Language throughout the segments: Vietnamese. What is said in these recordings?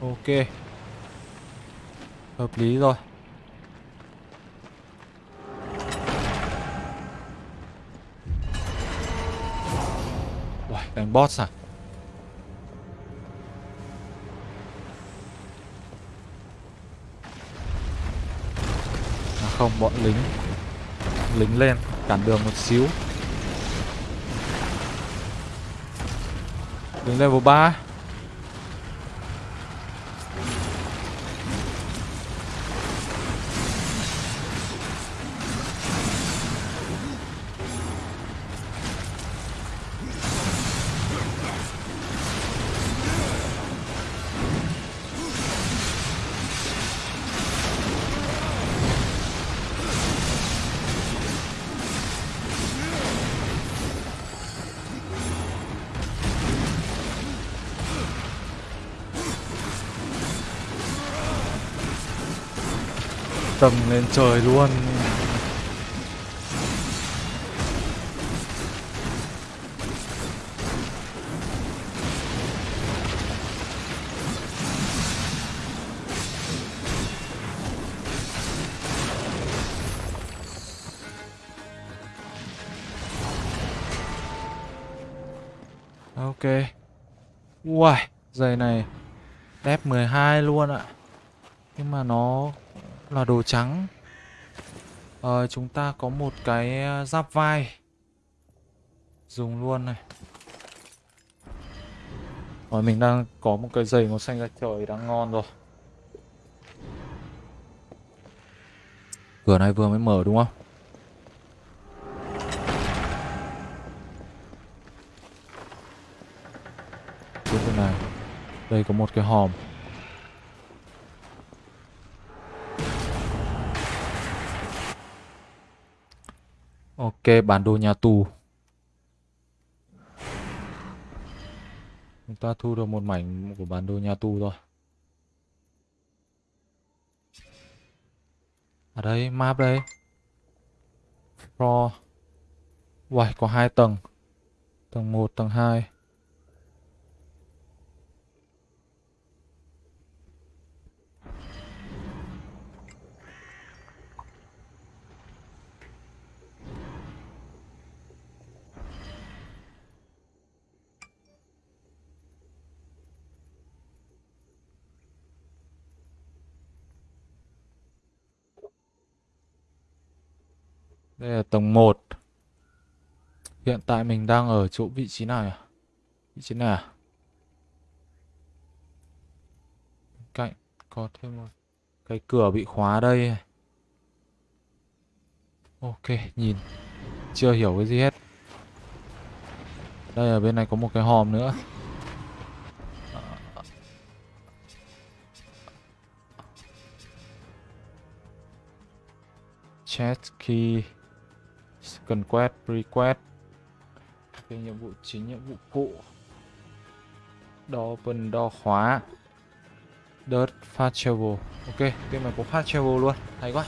Ok. Hợp lý rồi. Uầy, đánh boss à? À không, bọn lính. Lính lên, cản đường một xíu. Lính level 3 tầng lên trời luôn. Ok. Uầy, Giày này Đép 12 luôn ạ. Nhưng mà nó là đồ trắng. Ờ, Chúng ta có một cái ờ, giáp vai. Dùng luôn này. Rồi mình đang có một cái giày màu xanh ra trời đang ngon rồi. Cửa này vừa mới mở đúng không? Tiếp bên này. Đây có một cái hòm. Ok, bản đồ nhà tù. Chúng ta thu được một mảnh của bản đồ nhà tù rồi. Ở đây, map đây. Pro. Uầy, có hai tầng. Tầng 1, tầng 2. Đây là tầng 1 Hiện tại mình đang ở chỗ vị trí nào nhỉ? Vị trí nào? Cạnh có thêm một cái cửa bị khóa đây. Ok, nhìn. Chưa hiểu cái gì hết. Đây ở bên này có một cái hòm nữa. Chat key cần quét request cái nhiệm vụ chính nhiệm vụ phụ đo open đo khóa. Dirt fast travel ok game này có fast travel luôn. Hay quá.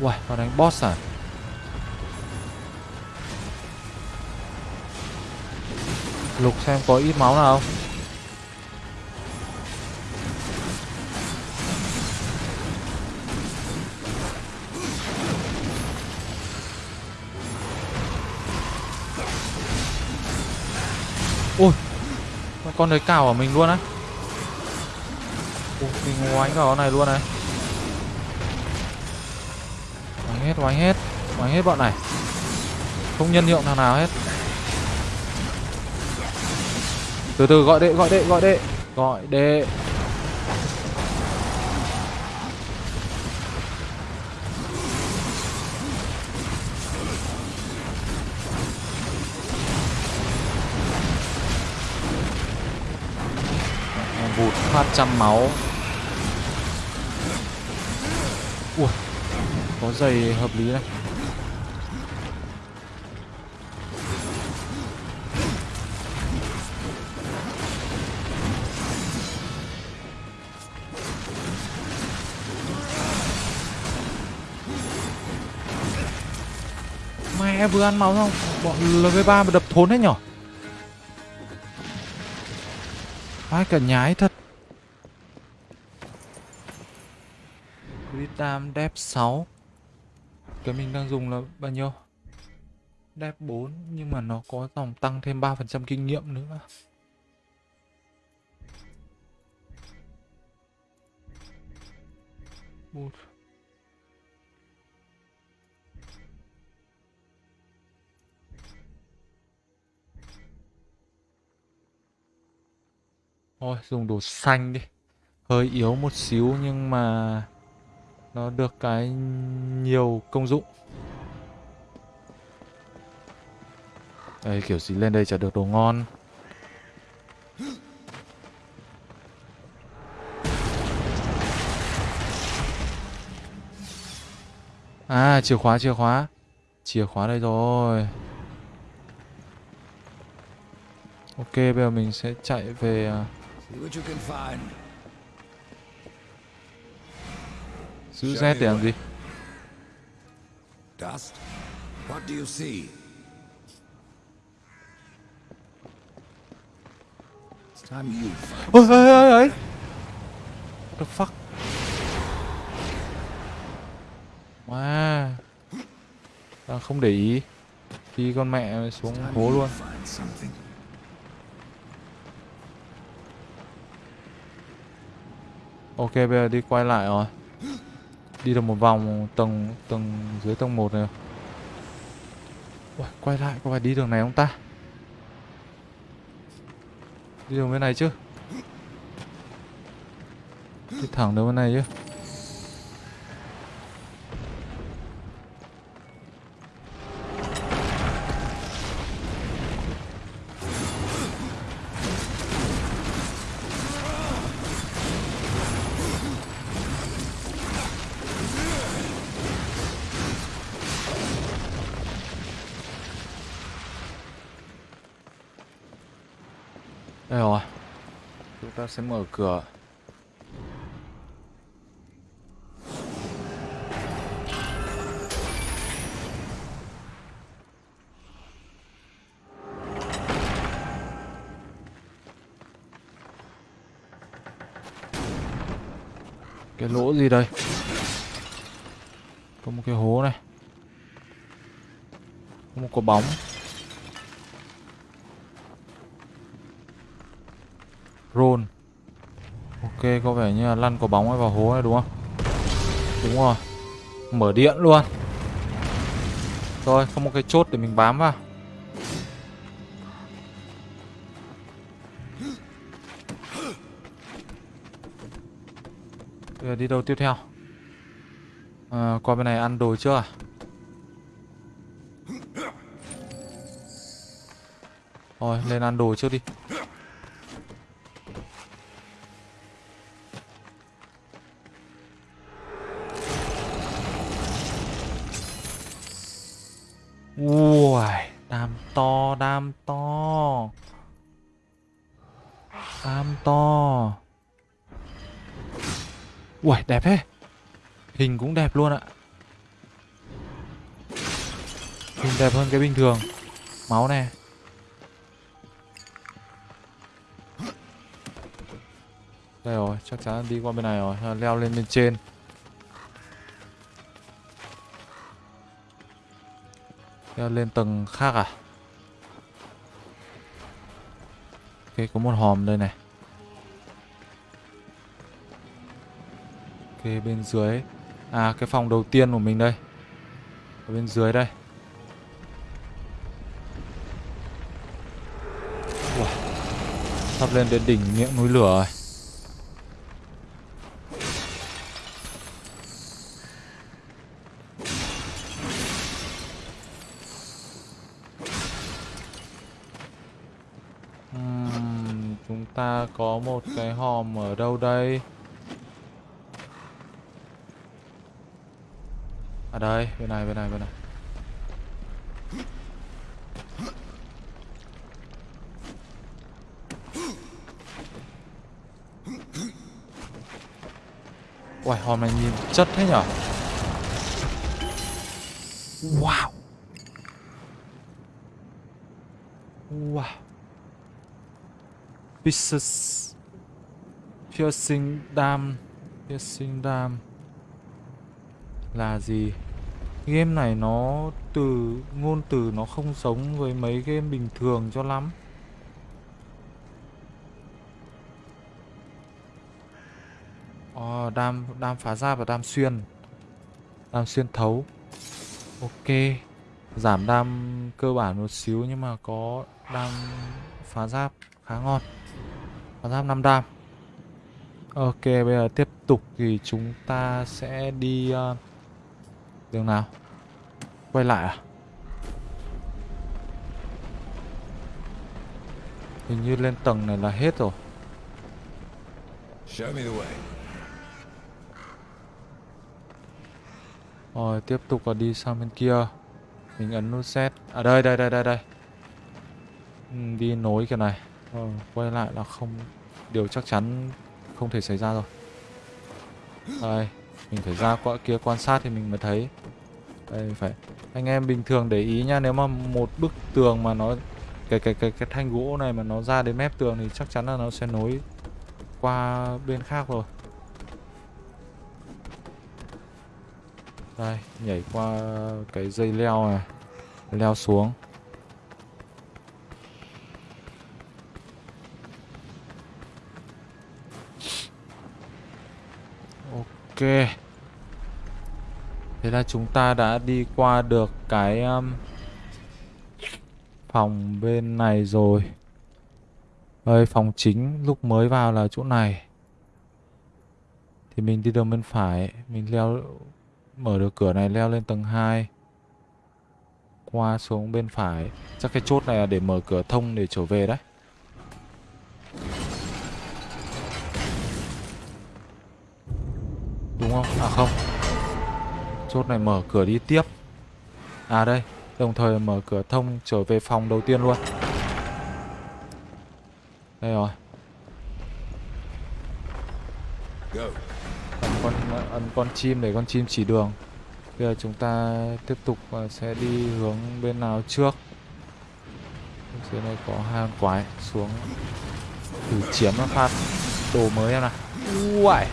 Uầy, vào đánh boss à? Lục xem có ít máu nào không? Ôi, Con đấy cào ở mình luôn á. Ôi mình oánh vào con này luôn này. Oánh hết oánh hết Oánh hết bọn này. Không nhân hiệu thằng nào hết. Từ từ, gọi đệ gọi đệ gọi đệ. Gọi đệ. Phát trăm máu. Ui Có giày hợp lý này. Mẹ, vừa ăn máu không Bọn LV3 mà đập thốn hết nhở? Ai cả nhái thật. Crit đép 6 Cái mình đang dùng là bao nhiêu? Đép 4 Nhưng mà nó có dòng tăng thêm 3% kinh nghiệm nữa Ui. Thôi, dùng đồ xanh đi Hơi yếu một xíu nhưng mà nó được cái nhiều công dụng. Đây, kiểu gì lên đây chả được đồ ngon. À chìa khóa chìa khóa. Chìa khóa đây rồi. Ok, bây giờ mình sẽ chạy về à, Giữ Z để làm gì Dust? What do you see? It's time you find. Ôi ôi ôi ôi What the fuck Wow Đang không để ý Khi con mẹ xuống hố luôn. Ok bây giờ đi quay lại rồi Đi được một vòng tầng tầng dưới tầng 1 này. Ui, quay lại có phải đi đường này không ta? Đi đường bên này chứ. Đi thẳng đường bên này chứ. Ta sẽ mở cửa. Cái lỗ gì đây? Có một cái hố này. Có một quả bóng. Rôn có vẻ như là lăn quả bóng ấy vào hố này đúng không? Đúng rồi. Mở điện luôn. Rồi không một cái chốt để mình bám vào. Bây giờ đi đâu tiếp theo? À, Qua bên này ăn đồ chưa? À Rồi lên ăn đồ trước đi. Hình cũng đẹp luôn ạ. Hình đẹp hơn cái bình thường. Máu nè. Đây rồi, chắc chắn đi qua bên này rồi, leo lên bên trên. Leo lên tầng khác à? Ok, có một hòm đây này. Ok, bên dưới. À, cái phòng đầu tiên của mình đây. Ở bên dưới đây. Wow. Sắp lên đến đỉnh miệng núi lửa rồi. Chúng ta có một cái hòm ở đâu đây? À đây, bên này, bên này, bên này. Uầy, hòn này nhìn chất thế nhở? Wow. Wow. Pieces. Piercing Dam Piercing Dam Là gì Game này nó từ Ngôn từ nó không giống với mấy game bình thường cho lắm. Ờ, đam, đam phá giáp và đam xuyên. Đam xuyên thấu. Ok. Giảm đam cơ bản một xíu nhưng mà có đam phá giáp khá ngon. Phá giáp 5 đam. Ok bây giờ tiếp tục thì chúng ta sẽ đi uh, Đường nào? Quay lại à? Hình như lên tầng này là hết rồi. Show me the way. Rồi tiếp tục là đi sang bên kia. Mình ấn nút Z. À đây đây đây đây đây. Ừ, Đi nối cái này. Ờ, Quay lại là không Điều chắc chắn không thể xảy ra rồi. Đây mình phải ra qua kia quan sát thì mình mới thấy. Đây phải Anh em bình thường để ý nha Nếu mà một bức tường mà nó Cái cái cái cái thanh gỗ này mà nó ra đến mép tường Thì chắc chắn là nó sẽ nối Qua bên khác rồi. Đây, nhảy qua cái dây leo này Leo xuống. Ok. Thế là chúng ta đã đi qua được cái um, Phòng bên này rồi. Đây, phòng chính lúc mới vào là chỗ này. Thì mình đi đường bên phải. Mình leo Mở được cửa này leo lên tầng 2 Qua xuống bên phải. Chắc cái chốt này là để mở cửa thông để trở về đấy. À không. Chốt này mở cửa đi tiếp. À đây. Đồng thời mở cửa thông trở về phòng đầu tiên luôn. Đây rồi. Ấn con ấn con chim để con chim chỉ đường. Bây giờ chúng ta tiếp tục và sẽ đi hướng bên nào trước? Dưới này có con quái xuống thử chiếm nó phát đồ mới em nào. Uầy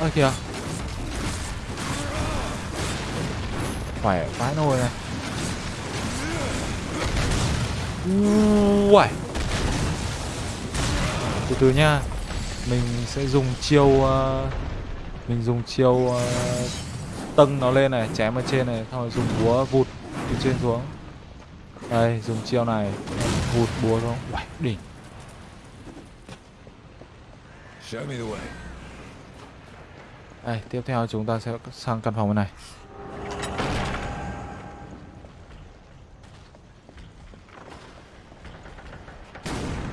ơ kìa. Khỏe vãi nồi này uầy. Từ từ nha. Mình sẽ dùng chiêu uh, mình dùng chiêu uh, tâng nó lên này chém ở trên này xong rồi dùng búa vụt từ trên xuống. Đây dùng chiêu này. Vụt búa xuống. Uầy, đỉnh. Show me the way đây, tiếp theo chúng ta sẽ sang căn phòng bên này.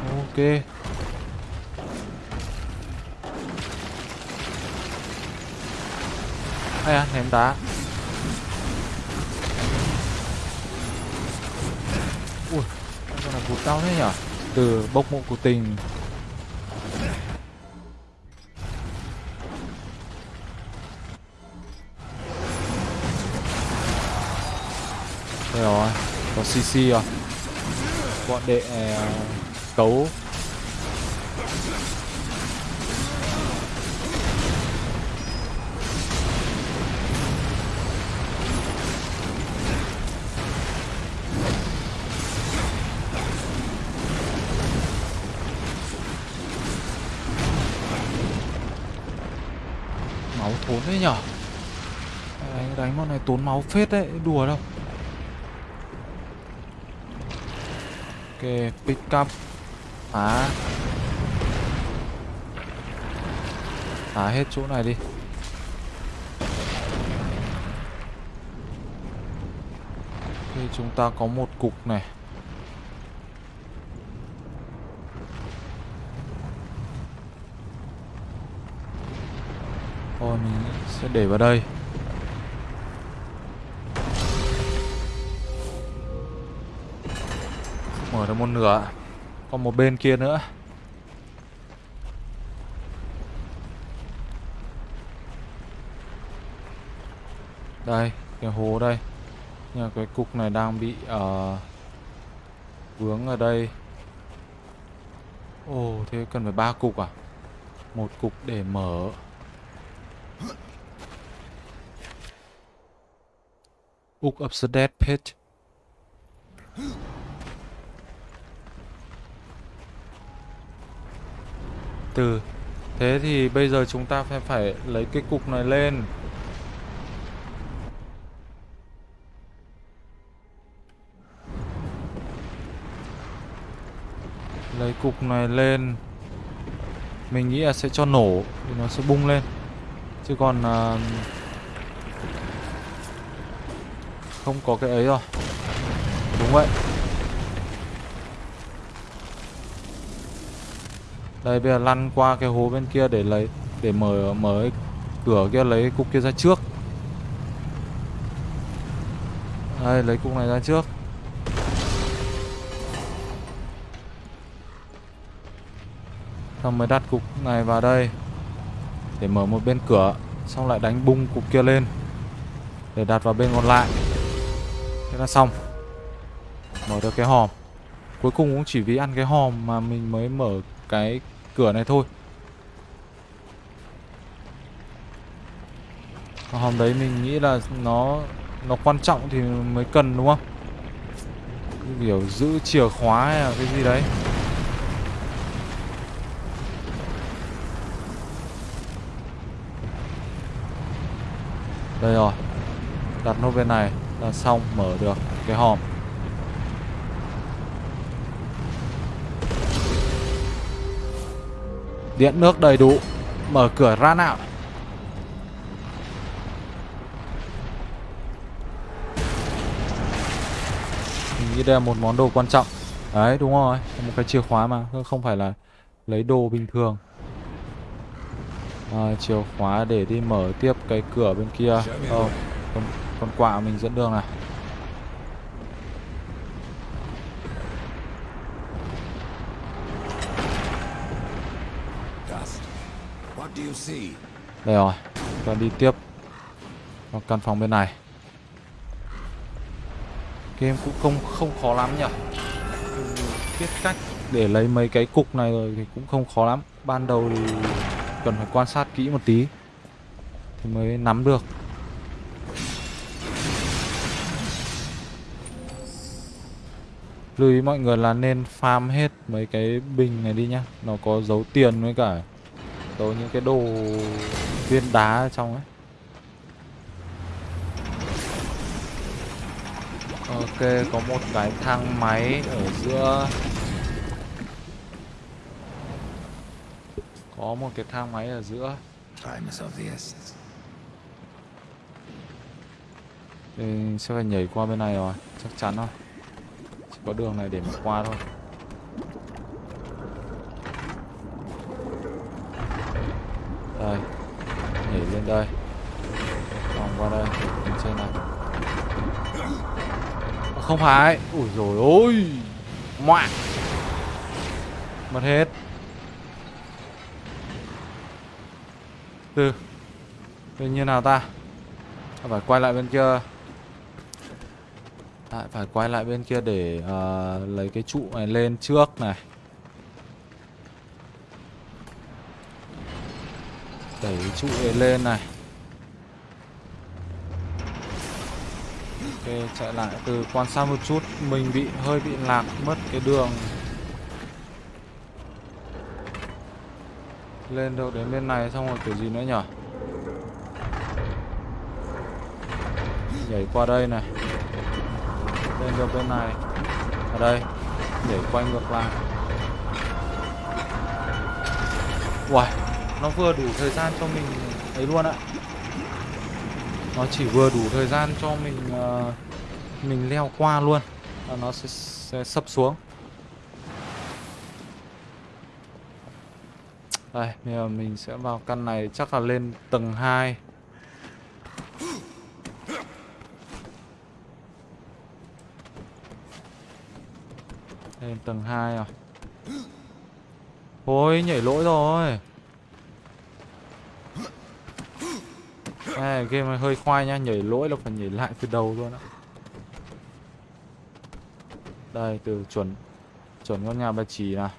Ok. Ai à ném đá. Ui con này cụt đau thế nhở từ bốc mộ của tình. Rồi. Có cc rồi. Bọn đệ ờ, cấu. Máu thốn đấy nhở? Đánh đánh bọn này tốn máu phết đấy, đùa đâu. Pick up. Phá. Phá hết chỗ này đi. Ok chúng ta có một cục này. Thôi mình sẽ để vào đây. Mở được một nửa Còn một bên kia nữa Đây, cái hố đây Nhưng cái cục này đang bị uh, Vướng ở đây Ồ, thế cần phải ba cục à? Một cục để mở. Book of the Dead Pit. Từ Thế thì bây giờ chúng ta phải phải lấy cái cục này lên. Lấy cục này lên. Mình nghĩ là sẽ cho nổ thì nó sẽ bung lên. Chứ còn uh, không có cái ấy rồi. Đúng vậy. Đây bây giờ lăn qua cái hố bên kia để lấy để mở mở cái cửa kia lấy cục kia ra trước. Đây lấy cục này ra trước. Xong mới đặt cục này vào đây để mở một bên cửa, xong lại đánh bung cục kia lên để đặt vào bên còn lại. Thế là xong. Mở được cái hòm. Cuối cùng cũng chỉ vì ăn cái hòm mà mình mới mở cái cửa này thôi. Hòm đấy mình nghĩ là nó nó quan trọng thì mới cần, đúng không? Kiểu giữ chìa khóa hay là cái gì đấy. Đây rồi. Đặt nó bên này là xong, mở được cái hòm. Điện nước đầy đủ Mở cửa ra nào. Mình nghĩ đây là một món đồ quan trọng. Đấy đúng rồi Một cái chìa khóa mà Không phải là lấy đồ bình thường. À, Chìa khóa để đi mở tiếp cái cửa bên kia. Ờ con, con quạ mình dẫn đường này Dust. What do you see? Đây rồi, Chúng ta đi tiếp. Vào căn phòng bên này. Game cũng không không khó lắm nhỉ? Biết cách để lấy mấy cái cục này rồi thì cũng không khó lắm. Ban đầu thì cần phải quan sát kỹ một tí Thì mới nắm được. Lưu ý mọi người là nên farm hết mấy cái bình này đi nhá. Nó có dấu tiền với cả Dấu những cái đồ viên đá ở trong ấy. Ok, có một cái thang máy ở giữa. Có một cái thang máy ở giữa. Thì sẽ phải nhảy qua bên này rồi, chắc chắn thôi Chỉ có đường này để mà qua thôi Đây Nhảy lên đây. Vòng qua đây Lên trên này. Không phải. Ui rồi ôi. Ngoạ Mất hết. Từ. Từ như nào ta? À, Phải quay lại bên kia? Lại phải quay lại bên kia để uh, lấy cái trụ này lên trước này. Đẩy trụ này lên này. Ok, chạy lại từ quan sát một chút. Mình bị, hơi bị lạc, mất cái đường. Lên được đến bên này xong rồi kiểu gì nữa nhở? Nhảy qua đây này. Lên được bên này. Ở đây. Nhảy quanh ngược lại. Uầy. Nó vừa đủ thời gian cho mình ấy luôn ạ. Nó chỉ vừa đủ thời gian cho mình uh, Mình leo qua luôn Và nó sẽ, sẽ sập xuống. Đây, bây giờ mình sẽ vào căn này chắc là lên tầng 2 Lên tầng 2 à? Ôi, nhảy lỗi rồi. À, game này hơi khoai nha, nhảy lỗi là phải nhảy lại từ đầu luôn á. Đây, từ chuẩn Chuẩn con nhà bà chỉ này